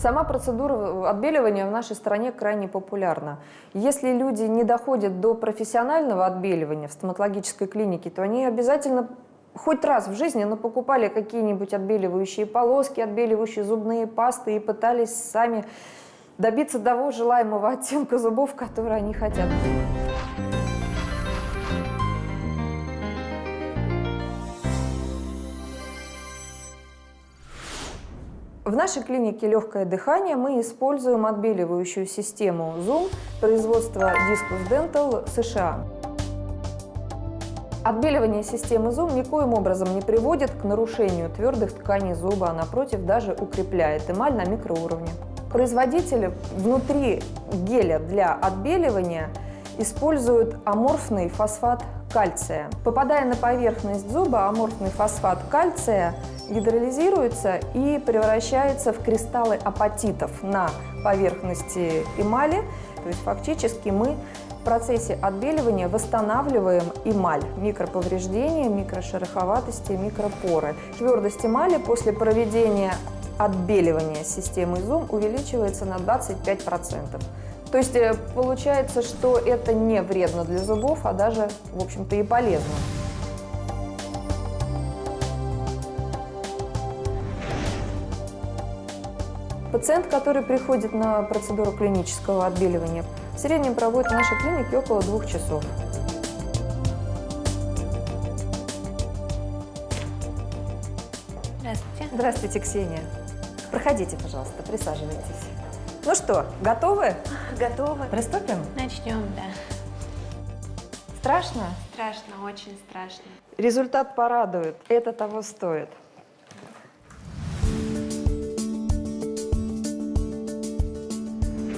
Сама процедура отбеливания в нашей стране крайне популярна. Если люди не доходят до профессионального отбеливания в стоматологической клинике, то они обязательно хоть раз в жизни, но покупали какие-нибудь отбеливающие полоски, отбеливающие зубные пасты и пытались сами добиться того желаемого оттенка зубов, который они хотят. В нашей клинике «Легкое дыхание» мы используем отбеливающую систему Zoom производства Discus Dental США. Отбеливание системы Zoom никоим образом не приводит к нарушению твердых тканей зуба, а напротив даже укрепляет эмаль на микроуровне. Производители внутри геля для отбеливания используют аморфный фосфат кальция. Попадая на поверхность зуба, аморфный фосфат кальция гидролизируется и превращается в кристаллы апатитов на поверхности эмали. То есть фактически мы в процессе отбеливания восстанавливаем эмаль, микроповреждения, микрошероховатости, микропоры. Твердость эмали после проведения отбеливания системы Zoom увеличивается на 25%. То есть э, получается, что это не вредно для зубов, а даже, в общем-то, и полезно. Пациент, который приходит на процедуру клинического отбеливания, в среднем проводит в нашей клинике около двух часов. Здравствуйте. Здравствуйте, Ксения. Проходите, пожалуйста, присаживайтесь. Ну что, готовы? Готовы? Приступим? Начнем, да. Страшно? Страшно, очень страшно. Результат порадует. Это того стоит.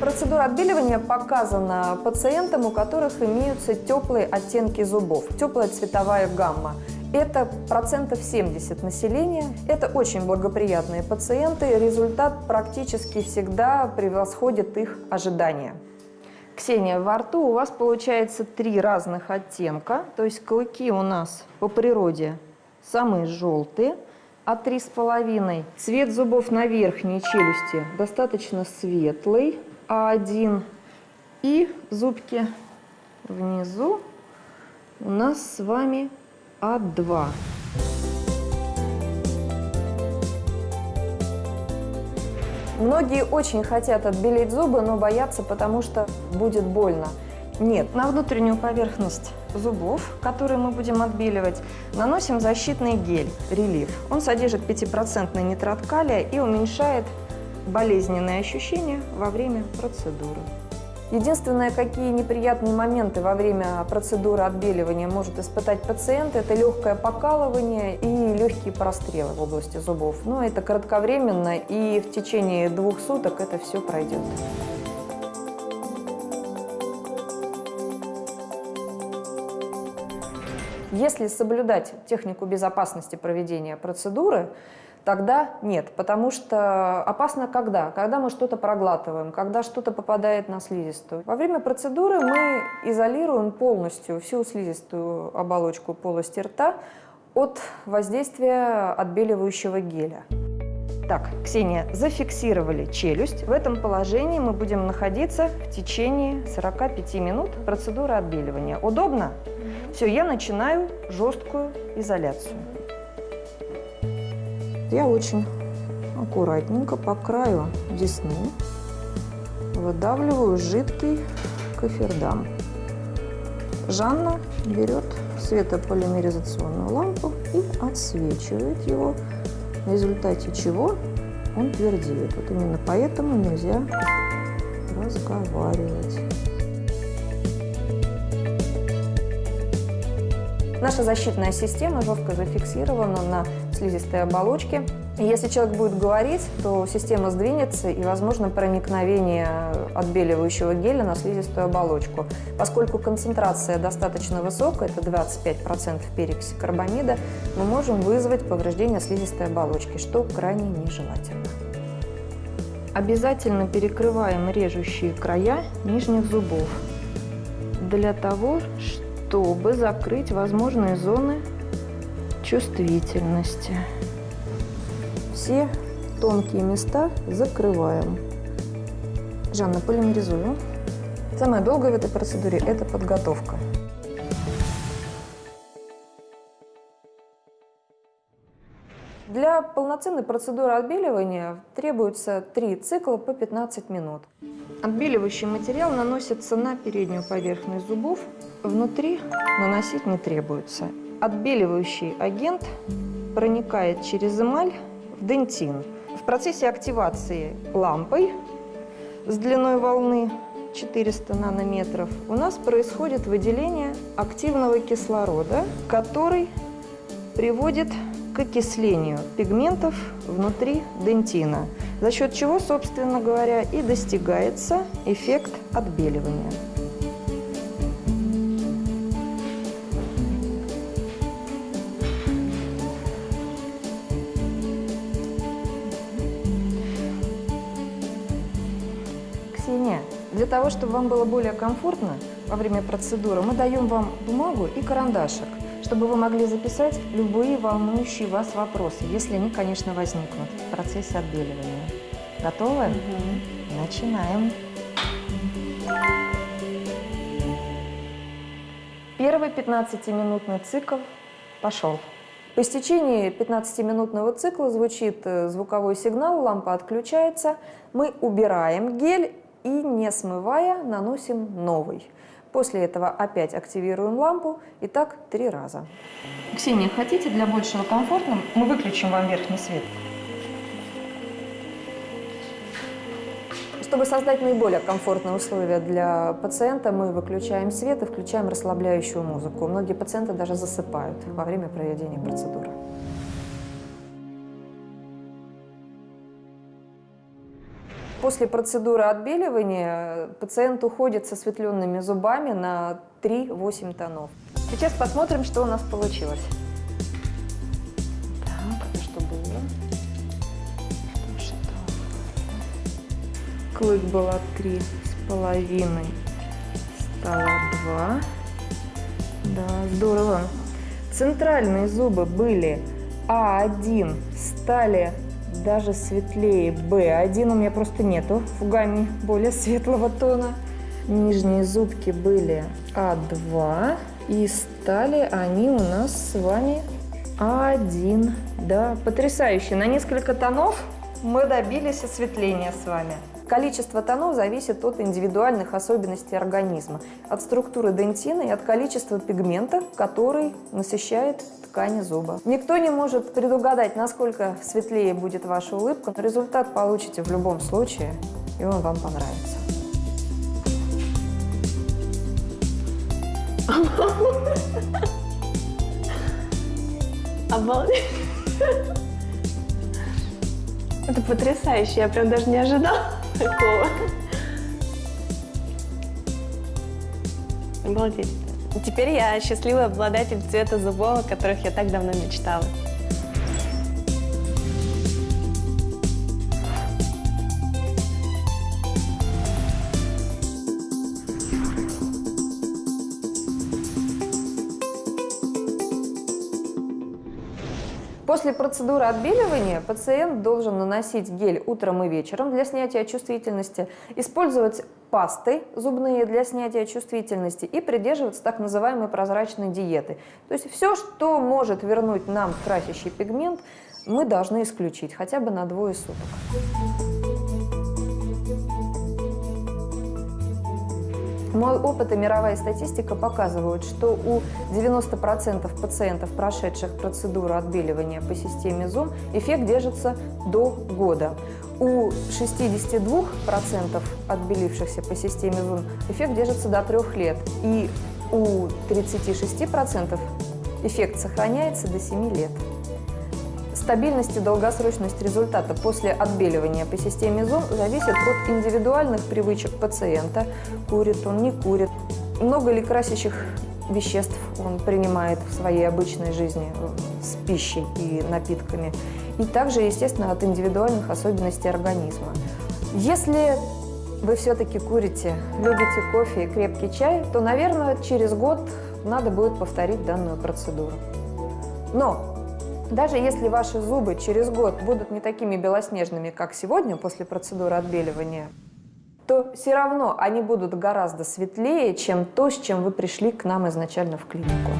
Процедура отбеливания показана пациентам, у которых имеются теплые оттенки зубов, теплая цветовая гамма. Это процентов 70 населения. Это очень благоприятные пациенты. Результат практически всегда превосходит их ожидания. Ксения, во рту у вас получается три разных оттенка. То есть клыки у нас по природе самые желтые, а три с половиной. Цвет зубов на верхней челюсти достаточно светлый, А1. И зубки внизу у нас с вами а2. Многие очень хотят отбелить зубы, но боятся, потому что будет больно. Нет, на внутреннюю поверхность зубов, которые мы будем отбеливать, наносим защитный гель, релиф. Он содержит 5% нитрат калия и уменьшает болезненные ощущения во время процедуры. Единственное, какие неприятные моменты во время процедуры отбеливания может испытать пациент, это легкое покалывание и легкие прострелы в области зубов. Но это кратковременно, и в течение двух суток это все пройдет. Если соблюдать технику безопасности проведения процедуры, Тогда нет, потому что опасно когда? Когда мы что-то проглатываем, когда что-то попадает на слизистую. Во время процедуры мы изолируем полностью всю слизистую оболочку полости рта от воздействия отбеливающего геля. Так, Ксения, зафиксировали челюсть. В этом положении мы будем находиться в течение 45 минут процедуры отбеливания. Удобно? Все, я начинаю жесткую изоляцию. Я очень аккуратненько по краю десны выдавливаю жидкий кофердам. Жанна берет светополимеризационную лампу и отсвечивает его, в результате чего он твердеет. Вот именно поэтому нельзя разговаривать. Наша защитная система жестко зафиксирована на слизистой оболочки. И если человек будет говорить, то система сдвинется и возможно проникновение отбеливающего геля на слизистую оболочку. Поскольку концентрация достаточно высокая, это 25% перекиси карбамида, мы можем вызвать повреждение слизистой оболочки, что крайне нежелательно. Обязательно перекрываем режущие края нижних зубов для того, чтобы закрыть возможные зоны чувствительности. Все тонкие места закрываем. Жанна, полимеризую. Самое долгое в этой процедуре – это подготовка. Для полноценной процедуры отбеливания требуется 3 цикла по 15 минут. Отбеливающий материал наносится на переднюю поверхность зубов, внутри наносить не требуется. Отбеливающий агент проникает через эмаль в дентин. В процессе активации лампой с длиной волны 400 нанометров у нас происходит выделение активного кислорода, который приводит к окислению пигментов внутри дентина, за счет чего, собственно говоря, и достигается эффект отбеливания. Ксения, для того, чтобы вам было более комфортно во время процедуры, мы даем вам бумагу и карандашик чтобы вы могли записать любые волнующие вас вопросы, если они, конечно, возникнут в процессе отбеливания. Готовы? Угу. Начинаем. Первый 15-минутный цикл пошел. По истечении 15-минутного цикла звучит э, звуковой сигнал, лампа отключается. Мы убираем гель и, не смывая, наносим новый. После этого опять активируем лампу и так три раза. Ксения, хотите для большего комфорта? Мы выключим вам верхний свет. Чтобы создать наиболее комфортные условия для пациента, мы выключаем свет и включаем расслабляющую музыку. Многие пациенты даже засыпают во время проведения процедуры. После процедуры отбеливания пациент уходит со светленными зубами на 3-8 тонов. Сейчас посмотрим, что у нас получилось. Так, это что было? Что? Клык было 3 с половиной, стало 2. Да, здорово. Центральные зубы были А1, стали даже светлее B1 у меня просто нету гамме более светлого тона. Нижние зубки были А2 и стали они у нас с вами А1. Да, потрясающе. На несколько тонов мы добились осветления с вами. Количество тонов зависит от индивидуальных особенностей организма, от структуры дентина и от количества пигмента, который насыщает ткани зуба. Никто не может предугадать, насколько светлее будет ваша улыбка, но результат получите в любом случае, и он вам понравится. Обалдеть! Это потрясающе, я прям даже не ожидала такого. Обалдеть. Теперь я счастливый обладатель цвета зубов, о которых я так давно мечтала. После процедуры отбеливания пациент должен наносить гель утром и вечером для снятия чувствительности, использовать пасты зубные для снятия чувствительности и придерживаться так называемой прозрачной диеты. То есть все, что может вернуть нам красящий пигмент, мы должны исключить хотя бы на двое суток. Мой опыт и мировая статистика показывают, что у 90% пациентов, прошедших процедуру отбеливания по системе ЗОМ, эффект держится до года. У 62% отбелившихся по системе ЗОМ эффект держится до трех лет. И у 36% эффект сохраняется до 7 лет. Стабильность и долгосрочность результата после отбеливания по системе ЗОН зависит от индивидуальных привычек пациента. Курит он, не курит. Много ли красящих веществ он принимает в своей обычной жизни с пищей и напитками. И также, естественно, от индивидуальных особенностей организма. Если вы все-таки курите, любите кофе и крепкий чай, то, наверное, через год надо будет повторить данную процедуру. Но Даже если ваши зубы через год будут не такими белоснежными, как сегодня после процедуры отбеливания, то все равно они будут гораздо светлее, чем то, с чем вы пришли к нам изначально в клинику.